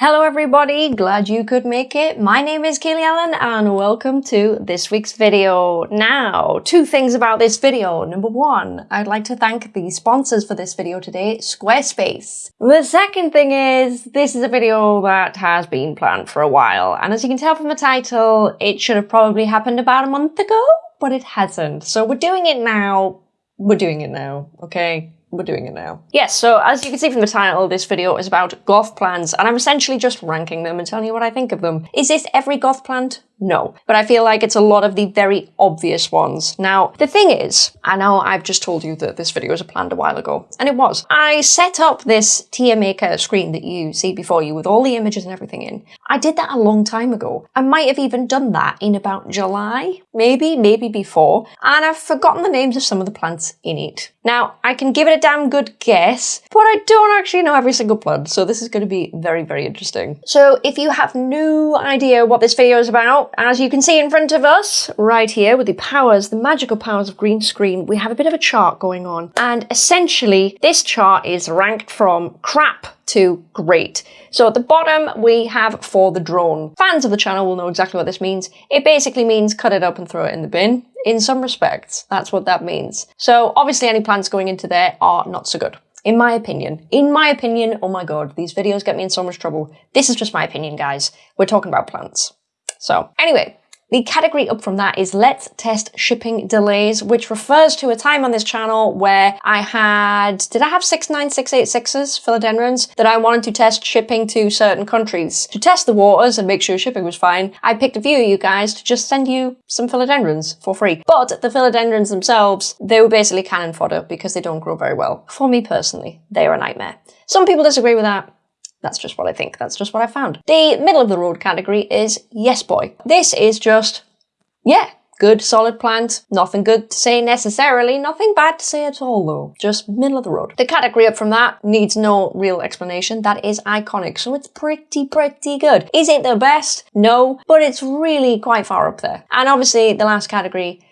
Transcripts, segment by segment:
Hello everybody, glad you could make it. My name is Kaylee Ellen and welcome to this week's video. Now, two things about this video. Number one, I'd like to thank the sponsors for this video today, Squarespace. The second thing is, this is a video that has been planned for a while and as you can tell from the title, it should have probably happened about a month ago, but it hasn't. So we're doing it now. We're doing it now, okay? We're doing it now. Yes, so as you can see from the title, this video is about goth plants, and I'm essentially just ranking them and telling you what I think of them. Is this every goth plant? No. But I feel like it's a lot of the very obvious ones. Now, the thing is, I know I've just told you that this video was planned a while ago, and it was. I set up this tier maker screen that you see before you with all the images and everything in. I did that a long time ago. I might have even done that in about July, maybe, maybe before, and I've forgotten the names of some of the plants in it. Now, I can give it a damn good guess, but I don't actually know every single plant, so this is going to be very, very interesting. So if you have no idea what this video is about, as you can see in front of us, right here, with the powers, the magical powers of green screen, we have a bit of a chart going on. And essentially, this chart is ranked from crap to great. So at the bottom, we have for the drone. Fans of the channel will know exactly what this means. It basically means cut it up and throw it in the bin. In some respects, that's what that means. So obviously any plants going into there are not so good. In my opinion, in my opinion, oh my god, these videos get me in so much trouble. This is just my opinion, guys. We're talking about plants. So anyway, the category up from that is Let's Test Shipping Delays, which refers to a time on this channel where I had, did I have 69686s philodendrons that I wanted to test shipping to certain countries. To test the waters and make sure shipping was fine, I picked a few of you guys to just send you some philodendrons for free. But the philodendrons themselves, they were basically cannon fodder because they don't grow very well. For me personally, they are a nightmare. Some people disagree with that. That's just what I think. That's just what I found. The middle of the road category is Yes Boy. This is just, yeah, good solid plant. Nothing good to say necessarily, nothing bad to say at all though. Just middle of the road. The category up from that needs no real explanation. That is iconic, so it's pretty, pretty good. Is it the best? No, but it's really quite far up there. And obviously the last category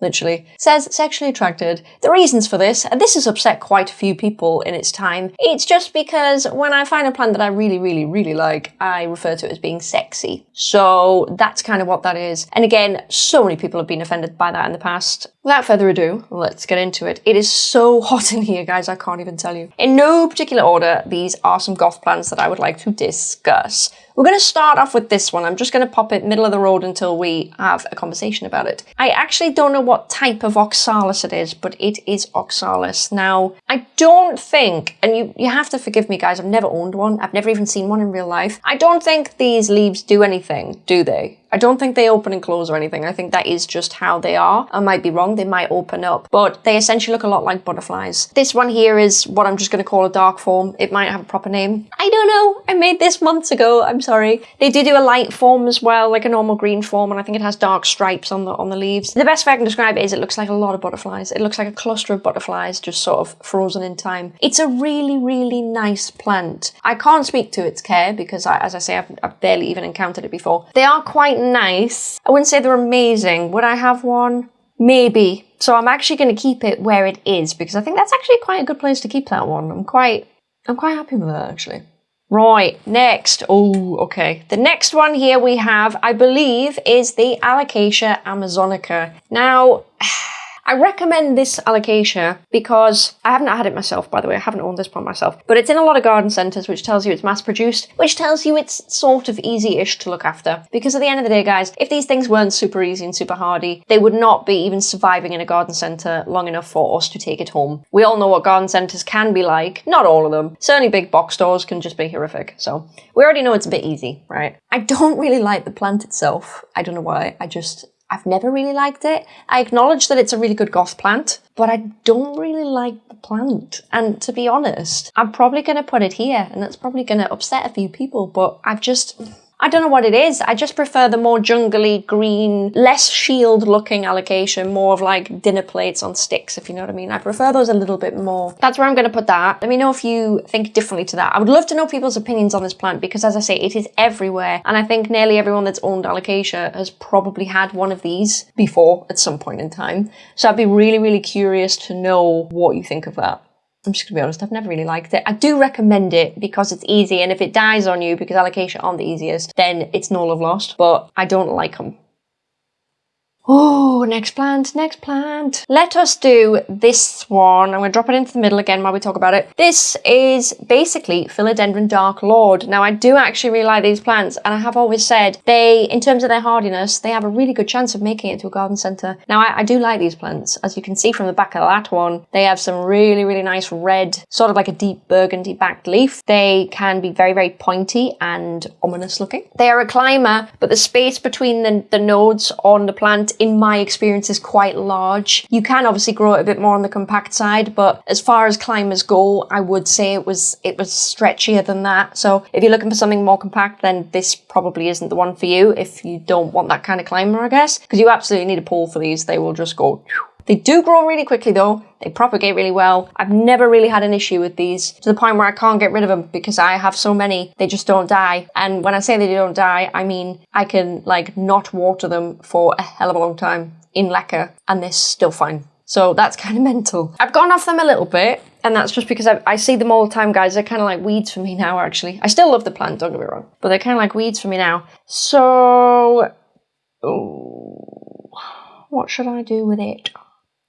literally, says sexually attracted. The reasons for this, and this has upset quite a few people in its time, it's just because when I find a plant that I really, really, really like, I refer to it as being sexy. So that's kind of what that is. And again, so many people have been offended by that in the past. Without further ado, let's get into it. It is so hot in here, guys, I can't even tell you. In no particular order, these are some goth plants that I would like to discuss. We're going to start off with this one. I'm just going to pop it middle of the road until we have a conversation about it. I actually don't know what type of oxalis it is, but it is oxalis. Now, I don't think, and you, you have to forgive me guys, I've never owned one. I've never even seen one in real life. I don't think these leaves do anything, do they? I don't think they open and close or anything. I think that is just how they are. I might be wrong, they might open up, but they essentially look a lot like butterflies. This one here is what I'm just going to call a dark form. It might have a proper name. I don't know. I made this months ago. I'm sorry. They do do a light form as well, like a normal green form, and I think it has dark stripes on the on the leaves. The best way I can describe it is it looks like a lot of butterflies. It looks like a cluster of butterflies just sort of frozen in time. It's a really, really nice plant. I can't speak to its care because, I, as I say, I've, I've barely even encountered it before. They are quite nice. I wouldn't say they're amazing. Would I have one? Maybe. So I'm actually going to keep it where it is because I think that's actually quite a good place to keep that one. I'm quite, I'm quite happy with that actually. Right, next. Oh, okay. The next one here we have, I believe, is the Alocasia amazonica. Now, I recommend this alocasia because I haven't had it myself, by the way. I haven't owned this plant myself, but it's in a lot of garden centres, which tells you it's mass produced, which tells you it's sort of easy-ish to look after. Because at the end of the day, guys, if these things weren't super easy and super hardy, they would not be even surviving in a garden centre long enough for us to take it home. We all know what garden centres can be like. Not all of them. Certainly big box stores can just be horrific. So we already know it's a bit easy, right? I don't really like the plant itself. I don't know why. I just, I've never really liked it. I acknowledge that it's a really good goth plant, but I don't really like the plant. And to be honest, I'm probably going to put it here, and that's probably going to upset a few people, but I've just... I don't know what it is. I just prefer the more jungly, green, less shield looking alocasia, more of like dinner plates on sticks, if you know what I mean. I prefer those a little bit more. That's where I'm going to put that. Let me know if you think differently to that. I would love to know people's opinions on this plant because as I say, it is everywhere. And I think nearly everyone that's owned alocasia has probably had one of these before at some point in time. So I'd be really, really curious to know what you think of that. I'm just gonna be honest, I've never really liked it. I do recommend it because it's easy, and if it dies on you because alocasia aren't the easiest, then it's no love lost, but I don't like them. Oh, next plant, next plant. Let us do this one. I'm going to drop it into the middle again while we talk about it. This is basically Philodendron Dark Lord. Now, I do actually really like these plants, and I have always said they, in terms of their hardiness, they have a really good chance of making it to a garden centre. Now, I, I do like these plants. As you can see from the back of that one, they have some really, really nice red, sort of like a deep burgundy backed leaf. They can be very, very pointy and ominous looking. They are a climber, but the space between the, the nodes on the plant in my experience is quite large. You can obviously grow it a bit more on the compact side, but as far as climbers go, I would say it was it was stretchier than that. So if you're looking for something more compact, then this probably isn't the one for you if you don't want that kind of climber, I guess. Because you absolutely need a pole for these. They will just go they do grow really quickly though. They propagate really well. I've never really had an issue with these to the point where I can't get rid of them because I have so many, they just don't die. And when I say they don't die, I mean I can like not water them for a hell of a long time in leca and they're still fine. So that's kind of mental. I've gone off them a little bit and that's just because I, I see them all the time, guys. They're kind of like weeds for me now, actually. I still love the plant, don't get me wrong, but they're kind of like weeds for me now. So, oh, what should I do with it?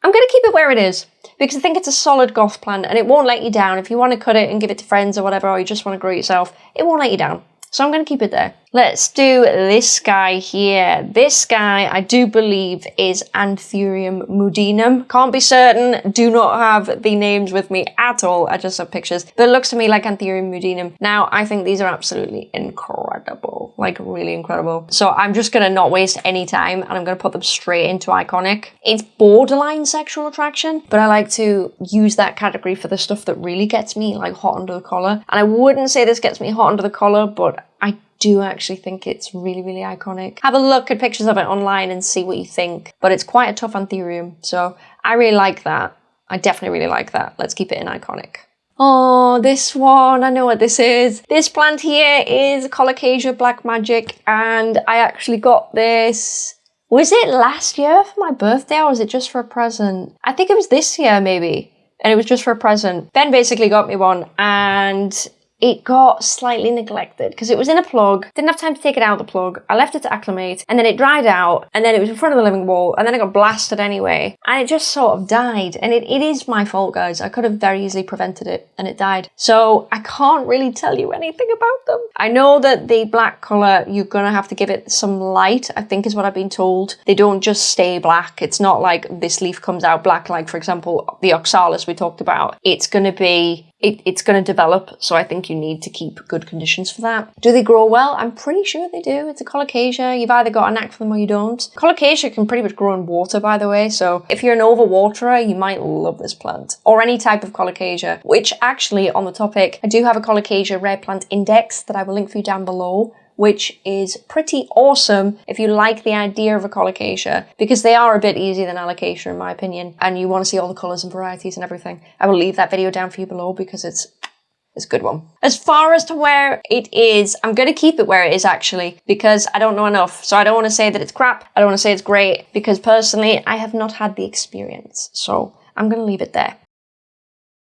I'm going to keep it where it is because I think it's a solid goth plant and it won't let you down. If you want to cut it and give it to friends or whatever, or you just want to grow yourself, it won't let you down. So I'm going to keep it there. Let's do this guy here. This guy, I do believe, is Anthurium mudinum. Can't be certain, do not have the names with me at all. I just have pictures. But it looks to me like Anthurium mudinum. Now, I think these are absolutely incredible. Like, really incredible. So I'm just going to not waste any time and I'm going to put them straight into Iconic. It's borderline sexual attraction, but I like to use that category for the stuff that really gets me, like, hot under the collar. And I wouldn't say this gets me hot under the collar, but I do actually think it's really, really iconic. Have a look at pictures of it online and see what you think. But it's quite a tough anthurium, so I really like that. I definitely really like that. Let's keep it in iconic. Oh, this one, I know what this is. This plant here is Colocasia Black Magic, and I actually got this was it last year for my birthday or was it just for a present? I think it was this year maybe. And it was just for a present. Ben basically got me one and it got slightly neglected because it was in a plug. Didn't have time to take it out of the plug. I left it to acclimate and then it dried out and then it was in front of the living wall and then it got blasted anyway. And it just sort of died. And it, it is my fault, guys. I could have very easily prevented it and it died. So I can't really tell you anything about them. I know that the black colour, you're gonna have to give it some light, I think is what I've been told. They don't just stay black. It's not like this leaf comes out black, like for example, the oxalis we talked about. It's gonna be it, it's going to develop. So I think you need to keep good conditions for that. Do they grow well? I'm pretty sure they do. It's a colocasia. You've either got a knack for them or you don't. Colocasia can pretty much grow in water, by the way. So if you're an overwaterer, you might love this plant or any type of colocasia, which actually on the topic, I do have a colocasia rare plant index that I will link for you down below which is pretty awesome if you like the idea of a colocasia, because they are a bit easier than alocasia in my opinion, and you want to see all the colours and varieties and everything. I will leave that video down for you below because it's it's a good one. As far as to where it is, I'm going to keep it where it is actually because I don't know enough. So I don't want to say that it's crap. I don't want to say it's great because personally I have not had the experience. So I'm going to leave it there.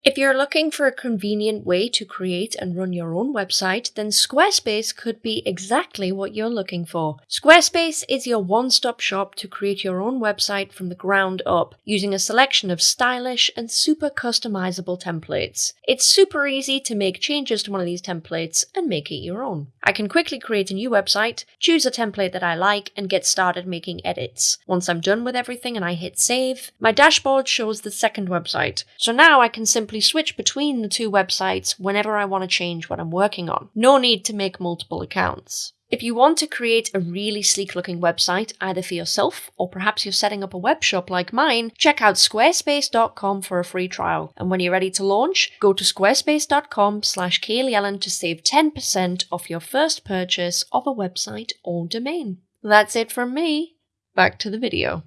If you're looking for a convenient way to create and run your own website, then Squarespace could be exactly what you're looking for. Squarespace is your one stop shop to create your own website from the ground up using a selection of stylish and super customizable templates. It's super easy to make changes to one of these templates and make it your own. I can quickly create a new website, choose a template that I like, and get started making edits. Once I'm done with everything and I hit save, my dashboard shows the second website. So now I can simply simply switch between the two websites whenever I want to change what I'm working on. No need to make multiple accounts. If you want to create a really sleek looking website, either for yourself or perhaps you're setting up a web shop like mine, check out squarespace.com for a free trial. And when you're ready to launch, go to squarespace.com slash Ellen to save 10% off your first purchase of a website or domain. That's it from me. Back to the video.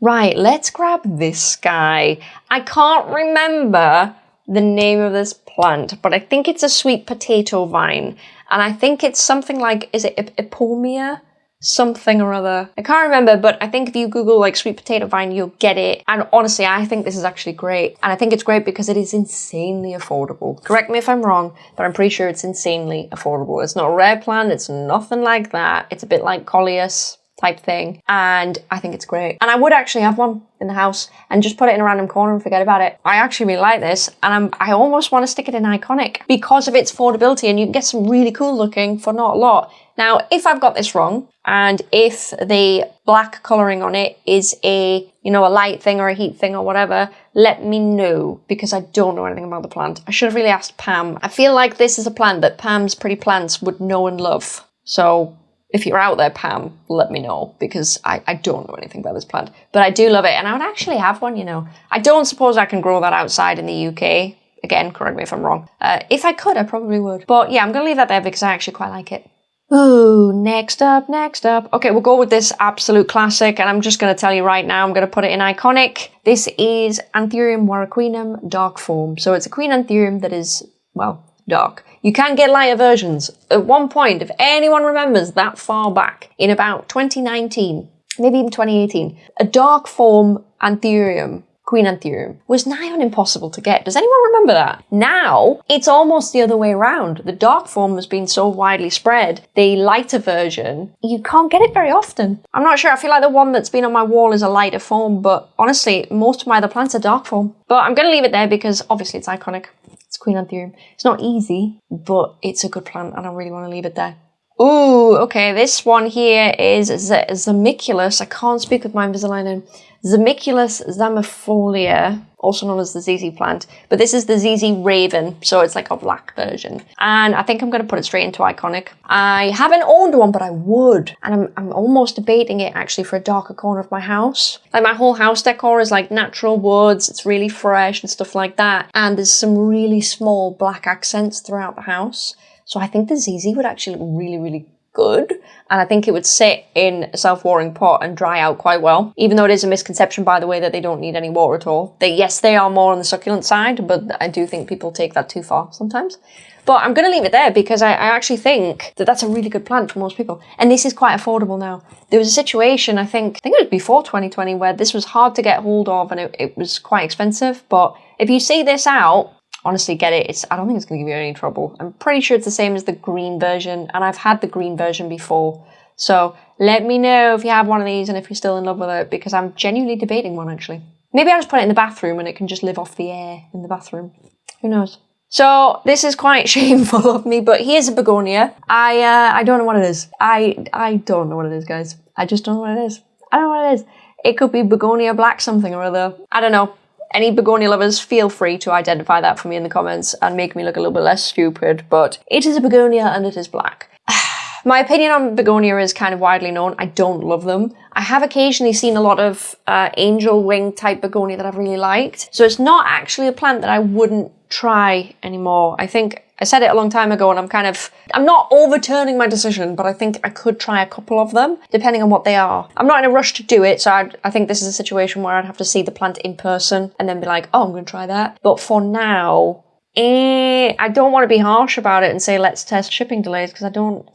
Right, let's grab this guy. I can't remember the name of this plant, but I think it's a sweet potato vine. And I think it's something like, is it Ipomoea? something or other. I can't remember, but I think if you Google like sweet potato vine, you'll get it. And honestly, I think this is actually great. And I think it's great because it is insanely affordable. Correct me if I'm wrong, but I'm pretty sure it's insanely affordable. It's not a rare plant. It's nothing like that. It's a bit like Coleus type thing. And I think it's great. And I would actually have one in the house and just put it in a random corner and forget about it. I actually really like this and I'm, I almost want to stick it in Iconic because of its affordability and you can get some really cool looking for not a lot. Now, if I've got this wrong and if the black colouring on it is a, you know, a light thing or a heat thing or whatever, let me know because I don't know anything about the plant. I should have really asked Pam. I feel like this is a plant that Pam's Pretty Plants would know and love. So if you're out there, Pam, let me know because I, I don't know anything about this plant. But I do love it and I would actually have one, you know. I don't suppose I can grow that outside in the UK. Again, correct me if I'm wrong. Uh, if I could, I probably would. But yeah, I'm going to leave that there because I actually quite like it. Ooh, next up, next up. Okay, we'll go with this absolute classic, and I'm just going to tell you right now, I'm going to put it in iconic. This is Anthurium warocqueanum dark form. So it's a queen Anthurium that is, well, dark. You can get lighter versions. At one point, if anyone remembers that far back, in about 2019, maybe even 2018, a dark form Anthurium Queen Anthurium was nigh on impossible to get. Does anyone remember that? Now, it's almost the other way around. The dark form has been so widely spread, the lighter version, you can't get it very often. I'm not sure, I feel like the one that's been on my wall is a lighter form, but honestly, most of my other plants are dark form. But I'm going to leave it there because obviously it's iconic. It's Queen Anthurium. It's not easy, but it's a good plant and I really want to leave it there. Ooh, okay, this one here is Z Zimiculus. I can't speak with my Invisalign in. Zimiculus zamiifolia, also known as the ZZ plant, but this is the ZZ Raven, so it's like a black version. And I think I'm going to put it straight into Iconic. I haven't owned one, but I would. And I'm, I'm almost debating it actually for a darker corner of my house. Like my whole house decor is like natural woods, it's really fresh and stuff like that. And there's some really small black accents throughout the house. So I think the ZZ would actually look really, really good. And I think it would sit in a self-watering pot and dry out quite well. Even though it is a misconception, by the way, that they don't need any water at all. They, yes, they are more on the succulent side, but I do think people take that too far sometimes. But I'm going to leave it there because I, I, actually think that that's a really good plant for most people. And this is quite affordable now. There was a situation, I think, I think it was before 2020, where this was hard to get hold of and it, it was quite expensive. But if you see this out, honestly get it. It's I don't think it's going to give you any trouble. I'm pretty sure it's the same as the green version, and I've had the green version before. So let me know if you have one of these and if you're still in love with it, because I'm genuinely debating one actually. Maybe I'll just put it in the bathroom and it can just live off the air in the bathroom. Who knows? So this is quite shameful of me, but here's a begonia. I uh, I don't know what it is. I I don't know what it is, guys. I just don't know what it is. I don't know what it is. It could be begonia black something or other. I don't know. Any begonia lovers, feel free to identify that for me in the comments and make me look a little bit less stupid, but it is a begonia and it is black. My opinion on begonia is kind of widely known. I don't love them. I have occasionally seen a lot of uh, angel wing type begonia that I've really liked. So it's not actually a plant that I wouldn't try anymore. I think I said it a long time ago and I'm kind of, I'm not overturning my decision, but I think I could try a couple of them, depending on what they are. I'm not in a rush to do it, so I'd, i think this is a situation where I'd have to see the plant in person and then be like, oh, I'm going to try that. But for now, eh, I don't want to be harsh about it and say, let's test shipping delays, because I don't,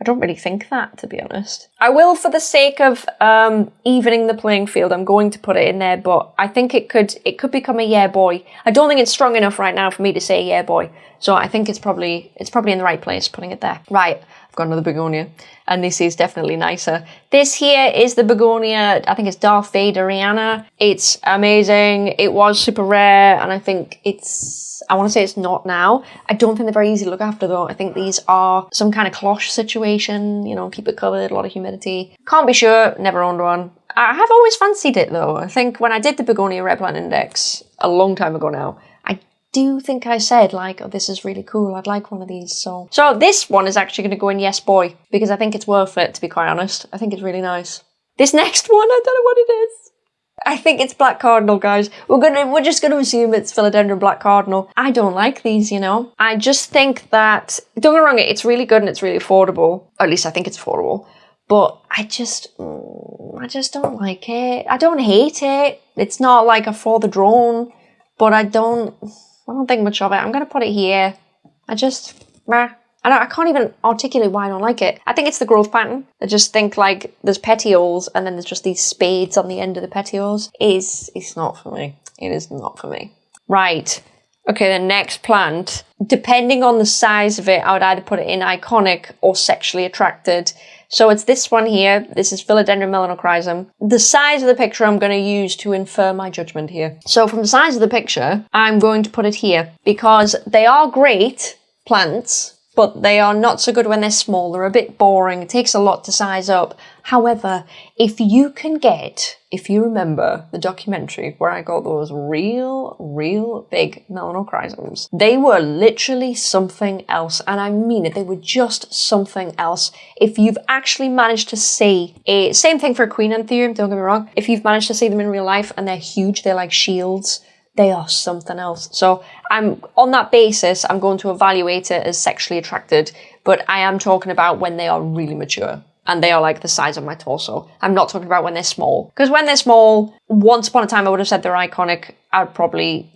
I don't really think that, to be honest. I will, for the sake of um, evening the playing field, I'm going to put it in there, but I think it could it could become a yeah boy. I don't think it's strong enough right now for me to say yeah boy, so I think it's probably it's probably in the right place putting it there. Right, I've got another begonia, and this is definitely nicer. This here is the begonia, I think it's Darth Vaderiana. It's amazing. It was super rare, and I think it's I want to say it's not now. I don't think they're very easy to look after though. I think these are some kind of cloche situation, you know, keep it covered, a lot of humidity. Can't be sure, never owned one. I have always fancied it though. I think when I did the Begonia Rare Plant Index a long time ago now, do you think I said like, oh, this is really cool. I'd like one of these. So, so this one is actually going to go in Yes Boy because I think it's worth it, to be quite honest. I think it's really nice. This next one, I don't know what it is. I think it's black cardinal, guys. We're gonna, we're just gonna assume it's philodendron black cardinal. I don't like these, you know. I just think that, don't get me wrong, it's really good and it's really affordable. Or at least I think it's affordable. But I just, mm, I just don't like it. I don't hate it. It's not like a for the drone, but I don't, I don't think much of it. I'm gonna put it here. I just, meh, I, I can't even articulate why I don't like it. I think it's the growth pattern. I just think like there's petioles and then there's just these spades on the end of the petioles. Is it's not for me. It is not for me. Right. Okay, the next plant, depending on the size of it, I would either put it in iconic or sexually attracted. So it's this one here. This is Philodendron melanochrysum. The size of the picture I'm going to use to infer my judgment here. So from the size of the picture, I'm going to put it here because they are great plants, but they are not so good when they're small. They're a bit boring. It takes a lot to size up. However, if you can get, if you remember the documentary where I got those real, real big melanochrysums, they were literally something else. And I mean it, they were just something else. If you've actually managed to see a, same thing for Queen Anthurium, don't get me wrong. If you've managed to see them in real life and they're huge, they're like shields they are something else. So I'm on that basis, I'm going to evaluate it as sexually attracted, but I am talking about when they are really mature and they are like the size of my torso. I'm not talking about when they're small. Because when they're small, once upon a time I would have said they're iconic. I'd probably,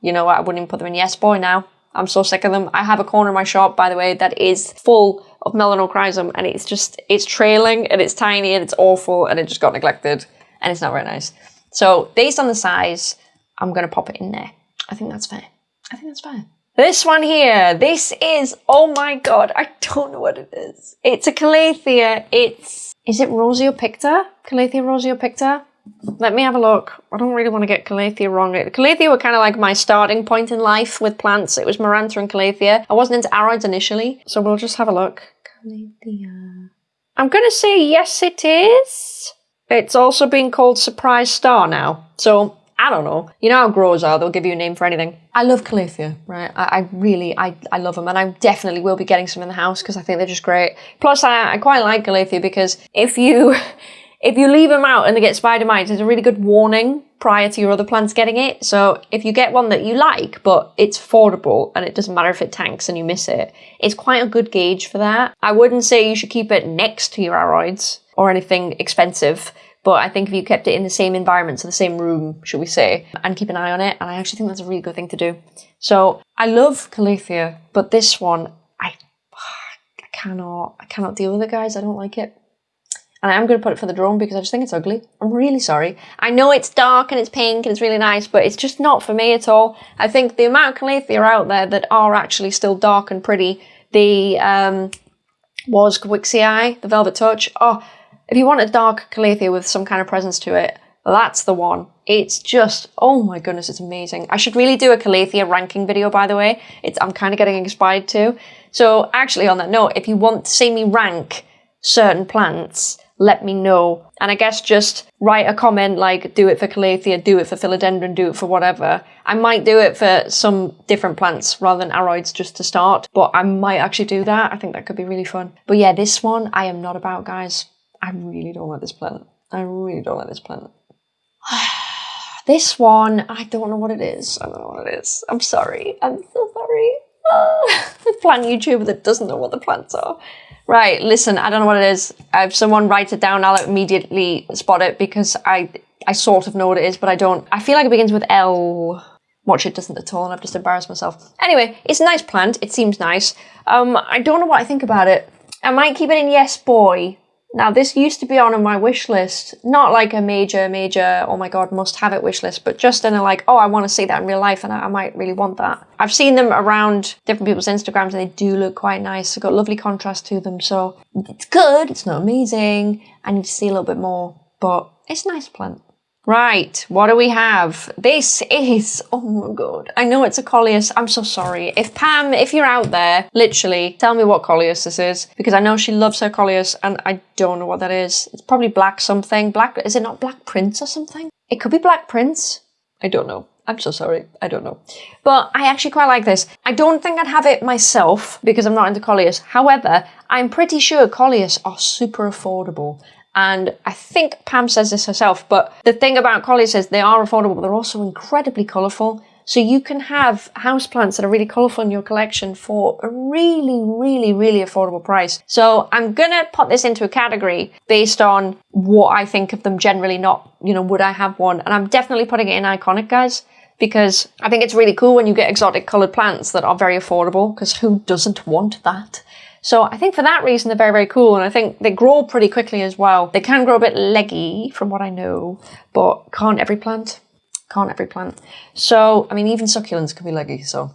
you know, I wouldn't even put them in Yes Boy now. I'm so sick of them. I have a corner of my shop, by the way, that is full of melanochrysum and it's just, it's trailing and it's tiny and it's awful and it just got neglected and it's not very nice. So based on the size, I'm going to pop it in there. I think that's fair. I think that's fair. This one here, this is, oh my god, I don't know what it is. It's a Calathea. It's, is it Roseopicta? Calathea Roseopicta? Let me have a look. I don't really want to get Calathea wrong. Calathea were kind of like my starting point in life with plants. It was Maranta and Calathea. I wasn't into aroids initially, so we'll just have a look. Calathea. I'm going to say yes, it is. It's also being called Surprise Star now. So I don't know. You know how growers are, they'll give you a name for anything. I love Calathea, right? I, I really, I, I love them and I definitely will be getting some in the house because I think they're just great. Plus, I, I quite like Calathea because if you, if you leave them out and they get spider mites, it's a really good warning prior to your other plants getting it. So if you get one that you like, but it's affordable and it doesn't matter if it tanks and you miss it, it's quite a good gauge for that. I wouldn't say you should keep it next to your aroids or anything expensive but I think if you kept it in the same environment, so the same room, should we say, and keep an eye on it, and I actually think that's a really good thing to do. So I love Calathea, but this one, I, I cannot, I cannot deal with it, guys. I don't like it. And I am going to put it for the drone because I just think it's ugly. I'm really sorry. I know it's dark and it's pink and it's really nice, but it's just not for me at all. I think the amount of Calathea out there that are actually still dark and pretty, the um, was Kawixii, the Velvet Touch, oh, if you want a dark Calathea with some kind of presence to it, that's the one. It's just, oh my goodness, it's amazing. I should really do a Calathea ranking video, by the way. It's I'm kind of getting inspired too. So actually, on that note, if you want to see me rank certain plants, let me know. And I guess just write a comment like, do it for Calathea, do it for Philodendron, do it for whatever. I might do it for some different plants rather than aroids just to start, but I might actually do that. I think that could be really fun. But yeah, this one I am not about, guys. I really don't like this planet. I really don't like this planet. this one, I don't know what it is. I don't know what it is. I'm sorry. I'm so sorry. the plant YouTuber that doesn't know what the plants are. Right, listen, I don't know what it is. If someone writes it down, I'll immediately spot it because I I sort of know what it is, but I don't. I feel like it begins with L. Watch it doesn't at all, and I've just embarrassed myself. Anyway, it's a nice plant. It seems nice. Um, I don't know what I think about it. I might keep it in Yes Boy now, this used to be on my wish list, not like a major, major, oh my god, must have it wish list, but just in a like, oh, I want to see that in real life and I, I might really want that. I've seen them around different people's Instagrams and they do look quite nice. They've got lovely contrast to them, so it's good, it's not amazing. I need to see a little bit more, but it's a nice plant. Right, what do we have? This is, oh my god, I know it's a Coleus, I'm so sorry. If Pam, if you're out there, literally, tell me what Coleus this is, because I know she loves her Coleus, and I don't know what that is. It's probably black something, black, is it not Black Prince or something? It could be Black Prince, I don't know. I'm so sorry, I don't know. But I actually quite like this. I don't think I'd have it myself because I'm not into Coleus. However, I'm pretty sure Coleus are super affordable. And I think Pam says this herself, but the thing about Coleus is they are affordable, but they're also incredibly colourful. So you can have houseplants that are really colourful in your collection for a really, really, really affordable price. So I'm gonna put this into a category based on what I think of them generally, not, you know, would I have one? And I'm definitely putting it in iconic, guys because I think it's really cool when you get exotic coloured plants that are very affordable because who doesn't want that? So I think for that reason they're very, very cool and I think they grow pretty quickly as well. They can grow a bit leggy from what I know, but can't every plant? Can't every plant. So, I mean, even succulents can be leggy, so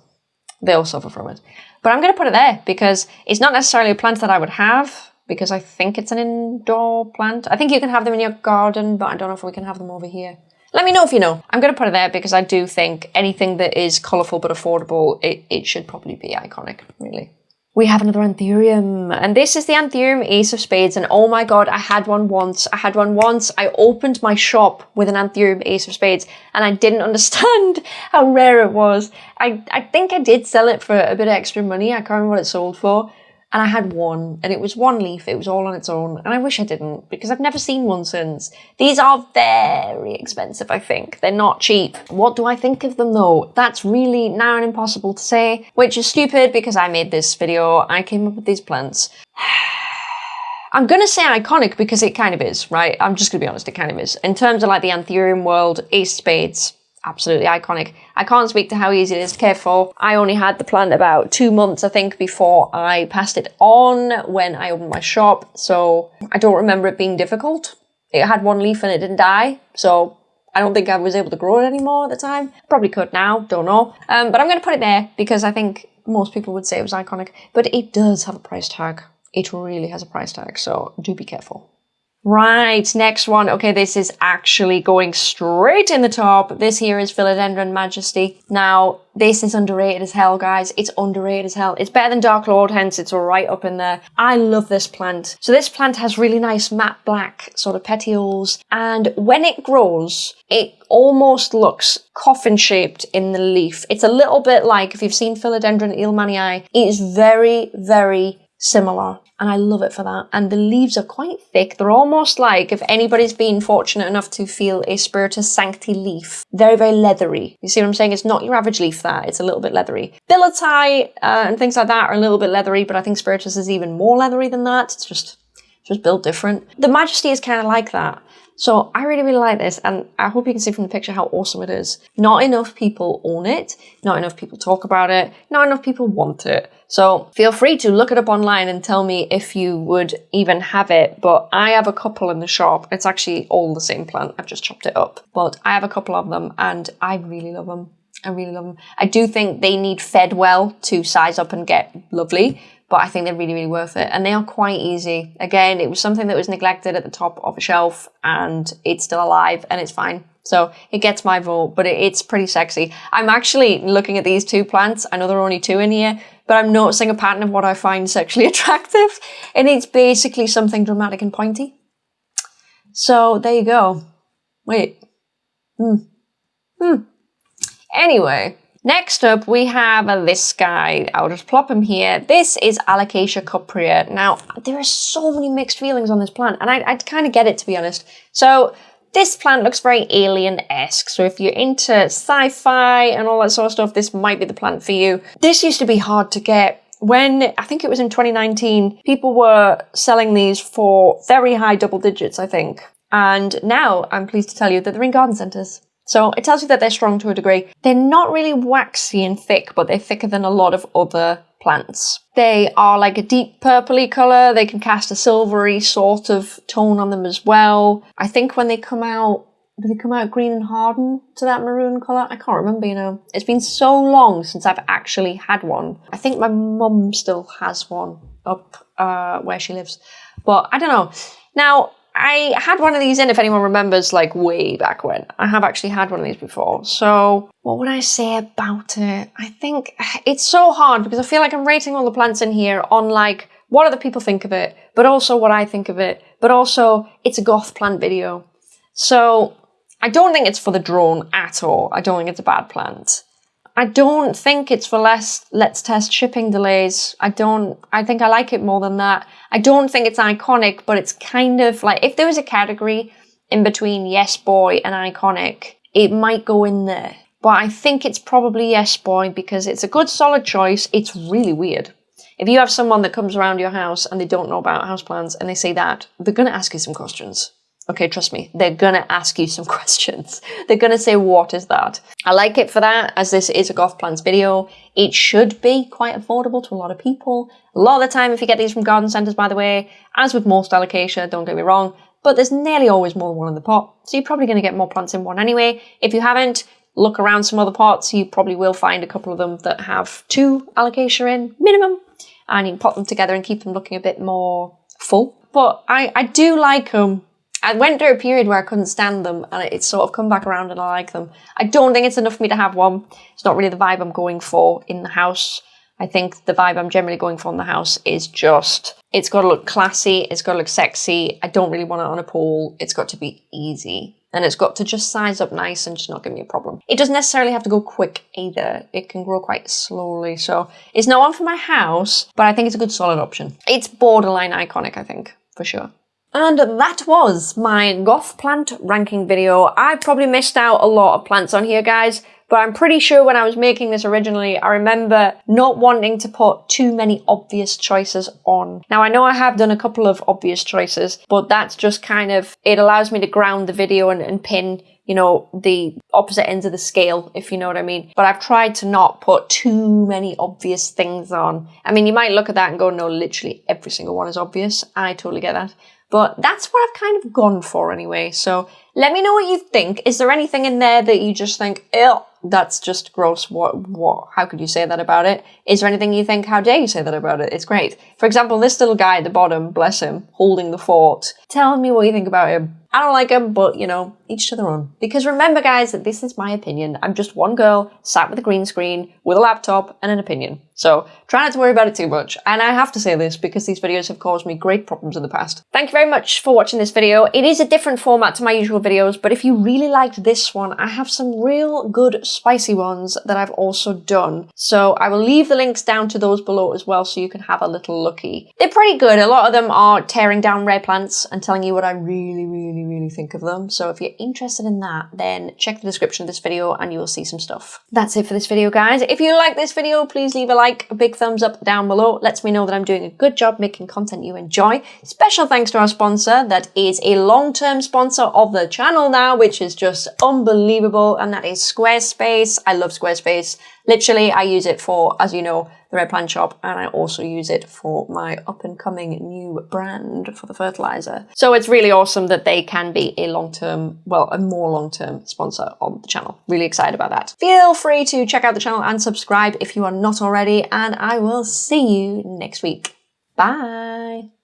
they all suffer from it. But I'm going to put it there because it's not necessarily a plant that I would have because I think it's an indoor plant. I think you can have them in your garden, but I don't know if we can have them over here. Let me know if you know. I'm going to put it there because I do think anything that is colourful but affordable, it, it should probably be iconic, really we have another Anthurium. And this is the Anthurium Ace of Spades. And oh my god, I had one once. I had one once. I opened my shop with an Anthurium Ace of Spades and I didn't understand how rare it was. I, I think I did sell it for a bit of extra money. I can't remember what it sold for and I had one, and it was one leaf, it was all on its own, and I wish I didn't, because I've never seen one since. These are very expensive, I think. They're not cheap. What do I think of them though? That's really now and impossible to say, which is stupid because I made this video, I came up with these plants. I'm gonna say iconic because it kind of is, right? I'm just gonna be honest, it kind of is. In terms of like the Anthurium world, Ace Spades, absolutely iconic. I can't speak to how easy it is to care for. I only had the plant about two months, I think, before I passed it on when I opened my shop. So I don't remember it being difficult. It had one leaf and it didn't die. So I don't think I was able to grow it anymore at the time. Probably could now, don't know. Um, but I'm going to put it there because I think most people would say it was iconic. But it does have a price tag. It really has a price tag, so do be careful. Right, next one. Okay, this is actually going straight in the top. This here is Philodendron Majesty. Now, this is underrated as hell, guys. It's underrated as hell. It's better than Dark Lord, hence it's right up in there. I love this plant. So this plant has really nice matte black sort of petioles, and when it grows, it almost looks coffin shaped in the leaf. It's a little bit like, if you've seen Philodendron Ilmanii, it is very, very similar and I love it for that. And the leaves are quite thick. They're almost like if anybody's been fortunate enough to feel a Spiritus Sancti leaf. Very, very leathery. You see what I'm saying? It's not your average leaf that. It's a little bit leathery. Billieti uh, and things like that are a little bit leathery, but I think Spiritus is even more leathery than that. It's just, just built different. The Majesty is kind of like that. So I really, really like this and I hope you can see from the picture how awesome it is. Not enough people own it, not enough people talk about it, not enough people want it. So feel free to look it up online and tell me if you would even have it. But I have a couple in the shop. It's actually all the same plant. I've just chopped it up. But I have a couple of them and I really love them. I really love them. I do think they need fed well to size up and get lovely but I think they're really, really worth it. And they are quite easy. Again, it was something that was neglected at the top of a shelf and it's still alive and it's fine. So it gets my vote, but it's pretty sexy. I'm actually looking at these two plants. I know there are only two in here, but I'm noticing a pattern of what I find sexually attractive. And it's basically something dramatic and pointy. So there you go. Wait. Hmm. Hmm. Anyway, Next up, we have uh, this guy. I'll just plop him here. This is Alocasia cuprea. Now, there are so many mixed feelings on this plant, and I, I kind of get it, to be honest. So, this plant looks very alien-esque, so if you're into sci-fi and all that sort of stuff, this might be the plant for you. This used to be hard to get. When, I think it was in 2019, people were selling these for very high double digits, I think. And now, I'm pleased to tell you that they're in garden centres. So it tells you that they're strong to a degree. They're not really waxy and thick, but they're thicker than a lot of other plants. They are like a deep purpley colour. They can cast a silvery sort of tone on them as well. I think when they come out, do they come out green and harden to that maroon colour? I can't remember, you know. It's been so long since I've actually had one. I think my mum still has one up uh, where she lives. But I don't know. Now, I had one of these in, if anyone remembers, like way back when. I have actually had one of these before. So, what would I say about it? I think it's so hard because I feel like I'm rating all the plants in here on like what other people think of it, but also what I think of it, but also it's a goth plant video. So, I don't think it's for the drone at all. I don't think it's a bad plant. I don't think it's for less let's test shipping delays. I don't, I think I like it more than that. I don't think it's iconic, but it's kind of like, if there was a category in between Yes Boy and iconic, it might go in there. But I think it's probably Yes Boy because it's a good solid choice. It's really weird. If you have someone that comes around your house and they don't know about houseplants and they say that, they're going to ask you some questions. Okay, trust me, they're gonna ask you some questions. They're gonna say, what is that? I like it for that, as this is a goth plants video. It should be quite affordable to a lot of people. A lot of the time, if you get these from garden centres, by the way, as with most alocasia, don't get me wrong, but there's nearly always more than one in the pot. So you're probably gonna get more plants in one anyway. If you haven't, look around some other pots, you probably will find a couple of them that have two alocasia in, minimum. And you can pot them together and keep them looking a bit more full. But I, I do like them I went through a period where I couldn't stand them and it's sort of come back around and I like them. I don't think it's enough for me to have one. It's not really the vibe I'm going for in the house. I think the vibe I'm generally going for in the house is just, it's got to look classy, it's got to look sexy. I don't really want it on a pole. It's got to be easy. And it's got to just size up nice and just not give me a problem. It doesn't necessarily have to go quick either. It can grow quite slowly. So it's not one for my house, but I think it's a good solid option. It's borderline iconic, I think, for sure. And that was my goth plant ranking video. I probably missed out a lot of plants on here, guys, but I'm pretty sure when I was making this originally, I remember not wanting to put too many obvious choices on. Now, I know I have done a couple of obvious choices, but that's just kind of, it allows me to ground the video and, and pin you know, the opposite ends of the scale, if you know what I mean. But I've tried to not put too many obvious things on. I mean, you might look at that and go, no, literally every single one is obvious. I totally get that. But that's what I've kind of gone for anyway. So let me know what you think. Is there anything in there that you just think, ew, that's just gross. What, what, how could you say that about it? Is there anything you think, how dare you say that about it? It's great. For example, this little guy at the bottom, bless him, holding the fort. Tell me what you think about him. I don't like him, but you know, each to their own. Because remember guys, that this is my opinion. I'm just one girl sat with a green screen, with a laptop, and an opinion. So try not to worry about it too much. And I have to say this because these videos have caused me great problems in the past. Thank you very much for watching this video. It is a different format to my usual videos, but if you really liked this one, I have some real good spicy ones that I've also done. So I will leave the links down to those below as well so you can have a little looky. They're pretty good. A lot of them are tearing down rare plants and telling you what I really, really, really think of them. So if you're interested in that, then check the description of this video and you will see some stuff. That's it for this video, guys. If you like this video, please leave a like, a big thumbs up down below. Lets me know that I'm doing a good job making content you enjoy. Special thanks to our sponsor that is a long-term sponsor of the channel now, which is just unbelievable. And that is Squarespace. I love Squarespace. Literally, I use it for, as you know, the Rare Plant Shop, and I also use it for my up and coming new brand for the fertilizer. So it's really awesome that they can be a long term, well, a more long term sponsor on the channel. Really excited about that. Feel free to check out the channel and subscribe if you are not already, and I will see you next week. Bye.